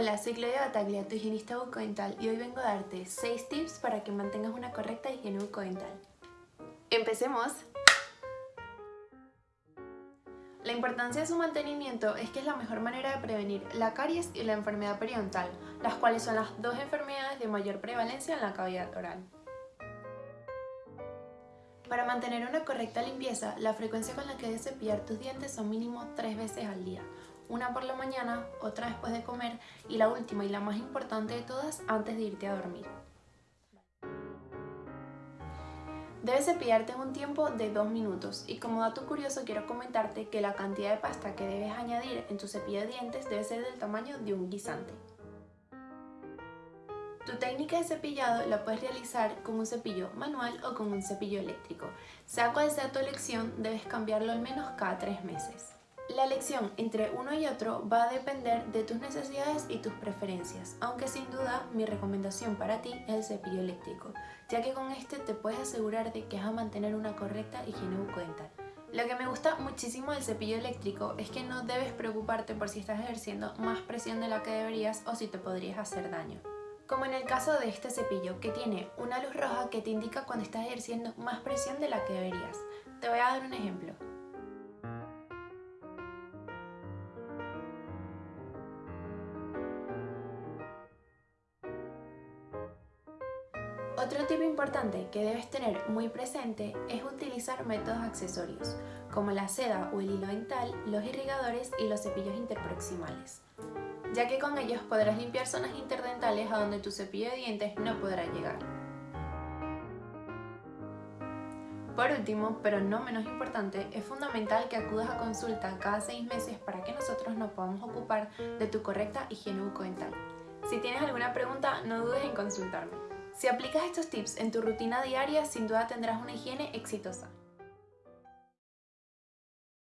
Hola, soy Claudia Bataglia, tu higienista bucodental y hoy vengo a darte 6 tips para que mantengas una correcta higiene bucodental. ¡Empecemos! La importancia de su mantenimiento es que es la mejor manera de prevenir la caries y la enfermedad periodontal, las cuales son las dos enfermedades de mayor prevalencia en la cavidad oral. Para mantener una correcta limpieza, la frecuencia con la que debes cepillar tus dientes son mínimo 3 veces al día, una por la mañana, otra después de comer y la última y la más importante de todas antes de irte a dormir. Debes cepillarte en un tiempo de 2 minutos y como dato curioso quiero comentarte que la cantidad de pasta que debes añadir en tu cepillo de dientes debe ser del tamaño de un guisante. Tu técnica de cepillado la puedes realizar con un cepillo manual o con un cepillo eléctrico. Sea cual sea tu elección, debes cambiarlo al menos cada 3 meses. La elección entre uno y otro va a depender de tus necesidades y tus preferencias, aunque sin duda mi recomendación para ti es el cepillo eléctrico, ya que con este te puedes asegurar de que vas a mantener una correcta higiene bucodental. Lo que me gusta muchísimo del cepillo eléctrico es que no debes preocuparte por si estás ejerciendo más presión de la que deberías o si te podrías hacer daño. Como en el caso de este cepillo, que tiene una luz roja que te indica cuando estás ejerciendo más presión de la que deberías. Te voy a dar un ejemplo. Otro tip importante que debes tener muy presente es utilizar métodos accesorios, como la seda o el hilo dental, los irrigadores y los cepillos interproximales, ya que con ellos podrás limpiar zonas interdentales a donde tu cepillo de dientes no podrá llegar. Por último, pero no menos importante, es fundamental que acudas a consulta cada 6 meses para que nosotros nos podamos ocupar de tu correcta higiene bucodental. Si tienes alguna pregunta, no dudes en consultarme. Si aplicas estos tips en tu rutina diaria, sin duda tendrás una higiene exitosa.